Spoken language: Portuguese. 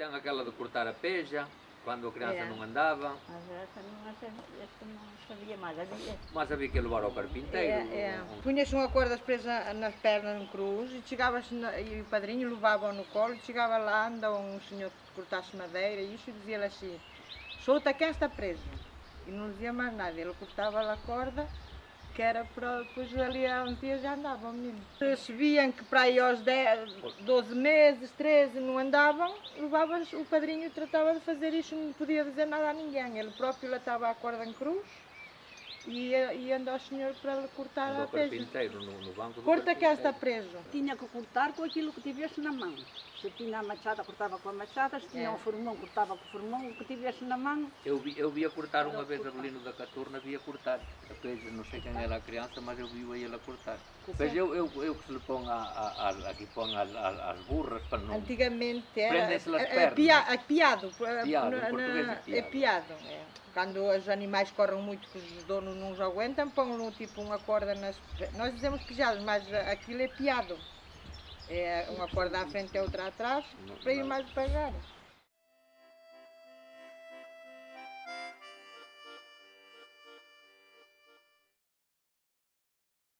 Tem aquela de cortar a peja, quando a criança É. não andava, Mas essa não, essa não sabia mais. Havia. mas havia que levar ao carpinteiro. É, é. um- Punhas uma corda presa nas pernas, num cruz, e chegavas, na- e o padrinho levava no colo, e chegava lá, andava um senhor que cortasse madeira, e isso dizia-lhe assim, solta quem está preso. E não dizia mais nada, ele cortava a corda, que era para depois ali a um dia já andava o menino. Se viam que para aí aos 10, 12 meses, 13 não andavam, levavam o padrinho tratava de fazer isso, não podia dizer nada a ninguém. Ele próprio latava a corda em cruz e ia andar ao senhor para lhe cortar Andou a carpinteiro no, no banco do Corta que está preso. Tinha que cortar com aquilo que tivesse na mão. Se tinha a machada, cortava com a machada. Se tinha É. um formão, cortava com o formão. O que tivesse na mão, Eu, vi, eu via cortar uma vez a Belino da Caturna, via cortar. A não sei quem era a criança, mas eu vi ele a cortar. Mas eu, eu, eu que se lhe põe a, a, a, aqui põe as, as, as burras para não... Antigamente era Prendem-se é- é pernas. pia- é piado. é- Piado, na- em português é na- piado. É piado. é. Quando os animais correm muito que os donos não os aguentam, põem tipo uma corda nas. Nós dizemos pijados, mas aquilo é piado. É uma corda à frente e outra atrás, para ir mais devagar.